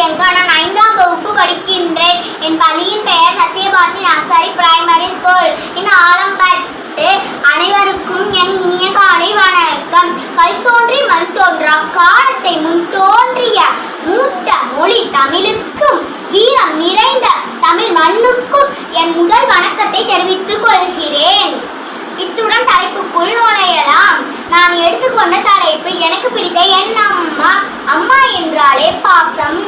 பிரியங்கா நான் ஐந்தாம் வகுப்பு படிக்கின்றேன். என் பள்ளியின் பெயர் சத்யபாரதி நர்சரி பிரைமரி ஸ்கூல் என் ஆலம்பட்டு அனைவருக்கும் என் இனிய காலை வணக்கம். கல் தோன்றி மண் தோன்றா காலத்தை முன் தோன்றிய மூத்த மொழி தமிழுக்கும் வீரம் நிறைந்த தமிழ் மண்ணுக்கும் என் முதல் வணக்கத்தை தெரிவித்துக் கொள்கிறேன். இத்துடன் தலைப்புக்குள் நுழையலாம். நான் எடுத்துக்கொண்ட தலைப்பு எனக்கு பிடித்த என் அம்மா. அம்மா என்றாலே பாசம்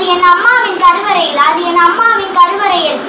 அது என் அம்மாவின் கருவறையில் அது என் அம்மாவின் கருவறையில்.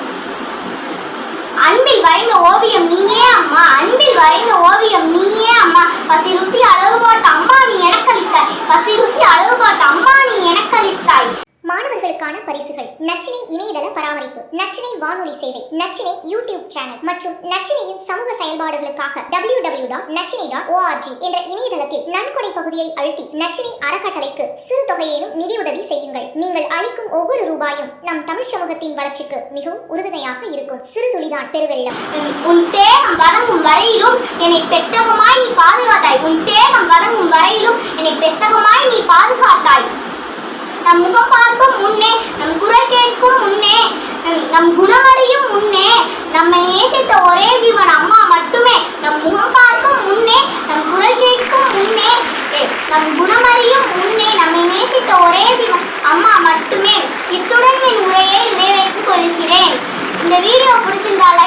அன்பில் வரைந்த ஓவியம் நீயே அம்மா அன்பில் வரைந்த ஓவியம் நீயே அம்மா. பசி ருசி அழகு பாட்டு அம்மா நீ எனக்களித்தாய். பசி ருசி அழகு பாட்டு அம்மா நீ எனக்களித்தாய். மாணவர்களுக்கான பரிசுகள். நச்சினை இணையதள பராமரிப்பு. நச்சினை வானொலி சேவை நச்சினை யூடியூப் சேனல் மற்றும் நச்சினையின் சமூக செயல்பாடுகளுக்காக W W dot Nachinai dot ORG என்ற இணையதளத்தில் நன்கொடை பகுதியை அழுத்தி நச்சினை அறக்கட்டளைக்கு சிறு தொகையிலும் நிதியுதவி செய்யுங்கள். நீங்கள் அளிக்கும் ஒவ்வொரு ரூபாயும் நம் தமிழ் சமூகத்தின் வளர்ச்சிக்கு மிகவும் உறுதுணையாக இருக்கும். சிறு துளிதான் பெருவெள்ளம். உன்- தேகம் வதங்கும் வரையிலும் என்னை பெத்தகமாய் நீ பாதுகாத்தாய். உன் தேகம் வதங்கும் வரையிலும் நம் குணமறையும் முன்னே நம்மை நேசித்த ஒரே ஜீவன் அம்மா மட்டுமே. நம் முகம் பார்க்கும் முன்னே நம் குரல் கேட்கும் முன்னே நம் குணமறியும் முன்னே நம்மை நேசித்த ஒரே ஜீவன் அம்மா மட்டுமே. இத்துடன் என் உரையை நிறைவேற்றிக் கொள்கிறேன். இந்த வீடியோ பிடிச்சிருந்தால்